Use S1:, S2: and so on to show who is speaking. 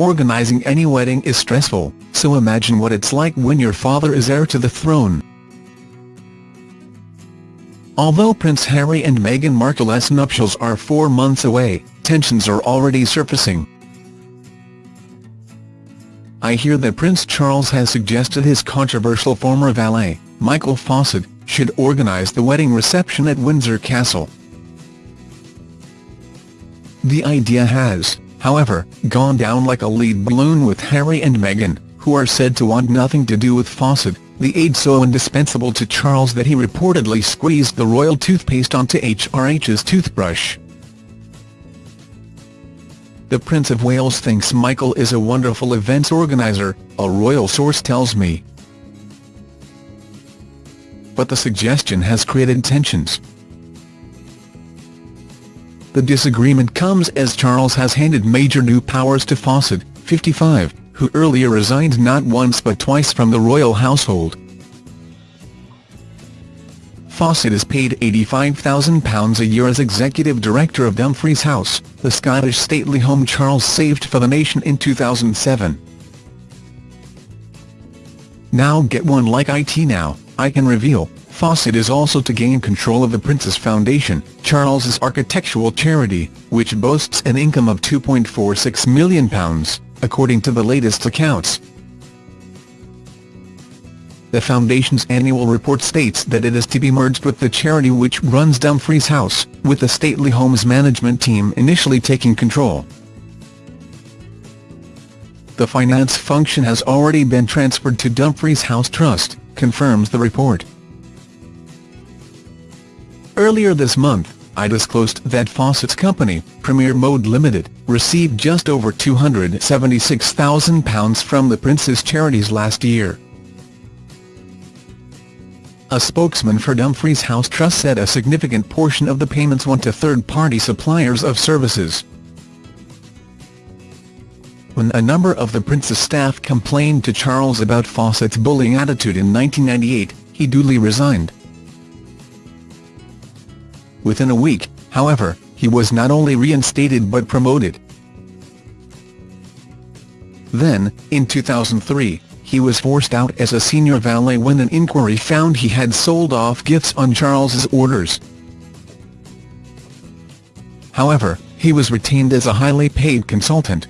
S1: Organising any wedding is stressful, so imagine what it's like when your father is heir to the throne. Although Prince Harry and Meghan Markle's nuptials are four months away, tensions are already surfacing. I hear that Prince Charles has suggested his controversial former valet, Michael Fawcett, should organise the wedding reception at Windsor Castle. The idea has, however, gone down like a lead balloon with Harry and Meghan, who are said to want nothing to do with Fawcett, the aide so indispensable to Charles that he reportedly squeezed the royal toothpaste onto HRH's toothbrush. The Prince of Wales thinks Michael is a wonderful events organiser, a royal source tells me. But the suggestion has created tensions. The disagreement comes as Charles has handed major new powers to Fawcett, 55, who earlier resigned not once but twice from the royal household. Fawcett is paid £85,000 a year as executive director of Dumfries House, the Scottish stately home Charles saved for the nation in 2007. Now get one like IT Now, I can reveal, Fawcett is also to gain control of the Prince's Foundation, Charles's architectural charity, which boasts an income of £2.46 million, according to the latest accounts. The Foundation's annual report states that it is to be merged with the charity which runs Dumfries House, with the stately homes management team initially taking control. The finance function has already been transferred to Dumfries House Trust, confirms the report. Earlier this month, I disclosed that Fawcett's company, Premier Mode Limited, received just over £276,000 from the Prince's charities last year. A spokesman for Dumfries House Trust said a significant portion of the payments went to third-party suppliers of services. When a number of the Prince's staff complained to Charles about Fawcett's bullying attitude in 1998, he duly resigned. Within a week, however, he was not only reinstated but promoted. Then, in 2003, he was forced out as a senior valet when an inquiry found he had sold off gifts on Charles's orders. However, he was retained as a highly paid consultant,